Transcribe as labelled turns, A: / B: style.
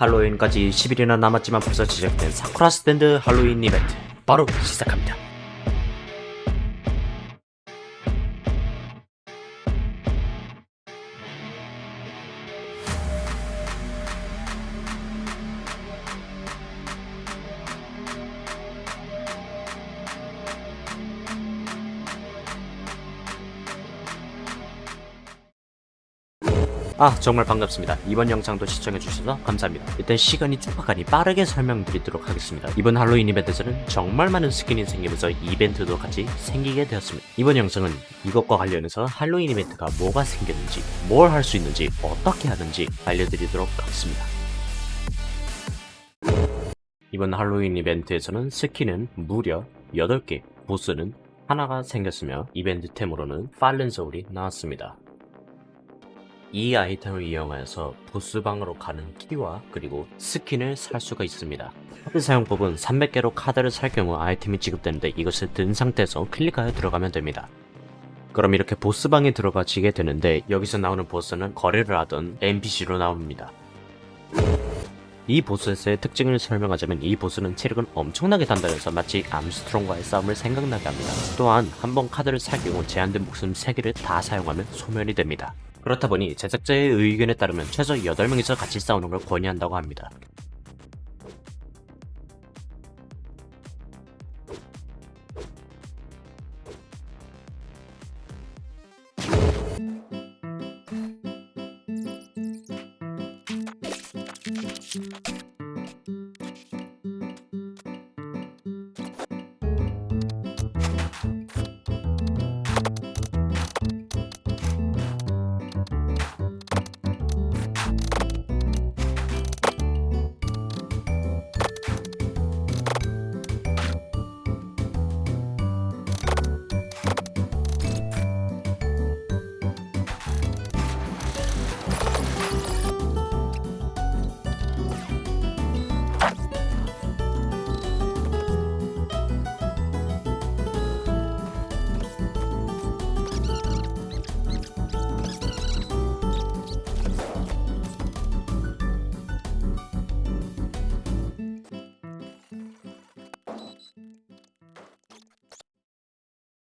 A: 할로윈까지 10일이나 남았지만 벌써 시작된 사쿠라 스탠드 할로윈 이벤트 바로 시작합니다. 아 정말 반갑습니다. 이번 영상도 시청해주셔서 감사합니다. 일단 시간이 촉박하니 빠르게 설명드리도록 하겠습니다. 이번 할로윈 이벤트에서는 정말 많은 스킨이 생기면서 이벤트도 같이 생기게 되었습니다. 이번 영상은 이것과 관련해서 할로윈 이벤트가 뭐가 생겼는지 뭘 할 수 있는지 어떻게 하는지 알려드리도록 하겠습니다. 이번 할로윈 이벤트에서는 스킨은 무려 8개 보스는 하나가 생겼으며 이벤트템으로는 팔렌 소울이 나왔습니다 이 아이템을 이용하여서 보스방으로 가는 키와 그리고 스킨을 살 수가 있습니다. 카드 사용법은 300개로 카드를 살 경우 아이템이 지급되는데 이것을 든 상태에서 클릭하여 들어가면 됩니다. 그럼 이렇게 보스방에 들어가지게 되는데 여기서 나오는 보스는 거래를 하던 NPC로 나옵니다. 이 보스의 특징을 설명하자면 이 보스는 체력은 엄청나게 단단해서 마치 암스트롱과의 싸움을 생각나게 합니다. 또한 한 번 카드를 살 경우 제한된 목숨 3개를 다 사용하면 소멸이 됩니다. 그렇다 보니 제작자의 의견에 따르면 최소 8명이서 같이 싸우는 걸 권유한다고 합니다.